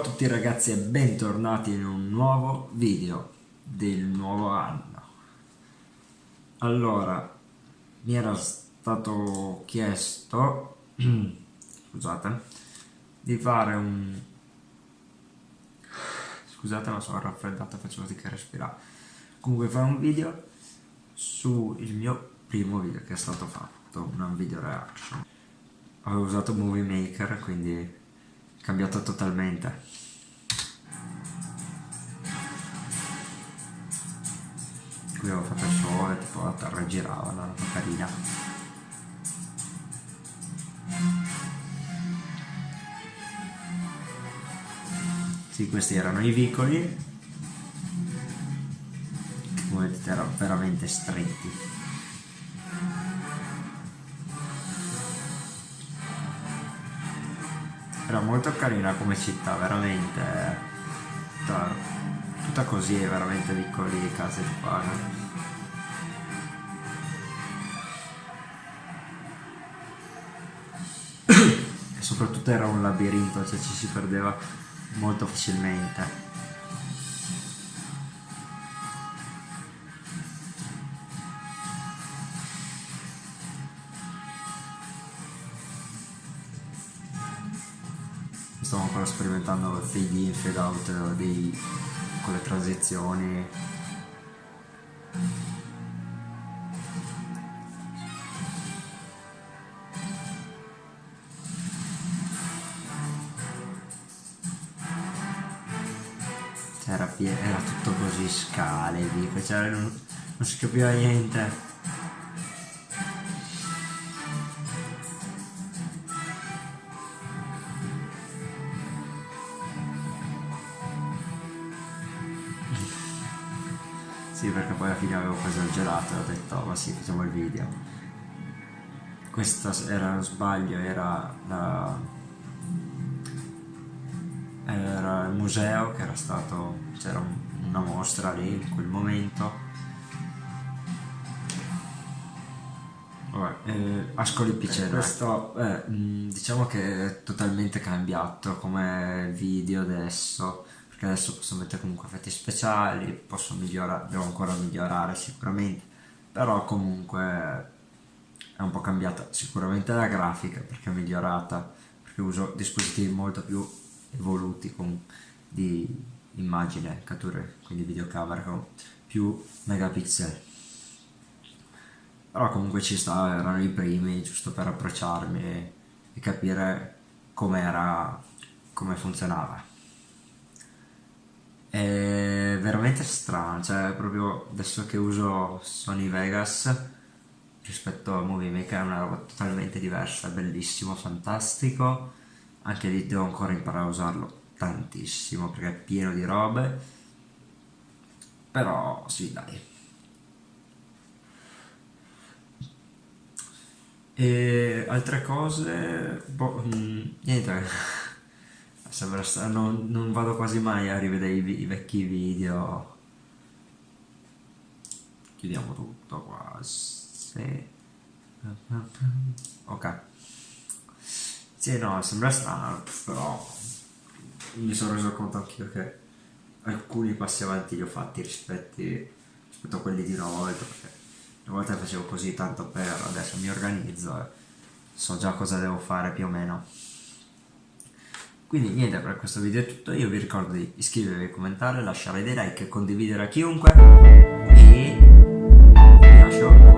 tutti ragazzi e bentornati in un nuovo video del nuovo anno. Allora, mi era stato chiesto, scusate, di fare un... Scusate ma sono raffreddato, faccio fatica a respirare. Comunque fare un video sul mio primo video che è stato fatto, un video reaction. Avevo usato Movie Maker, quindi cambiato totalmente. Qui avevo fatto il sole tipo la terra girava una roba carina. Sì questi erano i vicoli. Come vedete erano veramente stretti era molto carina come città, veramente tutta, tutta così, veramente piccoli case qua. No? e soprattutto era un labirinto, cioè ci si perdeva molto facilmente. Stiamo ancora sperimentando fade in, fade out dei, con le transizioni. Era, era tutto così scale, dico, cioè non, non si capiva niente Sì, perché poi alla fine avevo preso il gelato e ho detto, ma sì, facciamo il video. Questo era uno sbaglio, era la... era il museo che era stato, c'era una mostra lì in quel momento. Vabbè, eh, Ascoli Piceno. questo eh, diciamo che è totalmente cambiato come video adesso perché adesso posso mettere comunque effetti speciali, posso migliorare, devo ancora migliorare sicuramente, però comunque è un po' cambiata sicuramente la grafica perché è migliorata, perché uso dispositivi molto più evoluti con, di immagine, catture, quindi videocamera con più megapixel. Però comunque ci sta, erano i primi, giusto per approcciarmi e, e capire com'era, come funzionava è veramente strano, cioè proprio adesso che uso Sony Vegas rispetto a Movie Maker è una roba totalmente diversa, bellissimo, fantastico, anche lì devo ancora imparare a usarlo tantissimo perché è pieno di robe, però sì dai. E altre cose, boh, mm, niente sembra non, non vado quasi mai a rivedere i, i vecchi video. Chiudiamo tutto qua sì. ok. Sì no sembra strano però mi sono reso conto anch'io che alcuni passi avanti li ho fatti rispetto, rispetto a quelli di una volta perché una volta facevo così tanto per adesso mi organizzo e so già cosa devo fare più o meno quindi niente, per questo video è tutto, io vi ricordo di iscrivervi, commentare, lasciare dei like, condividere a chiunque e vi lascio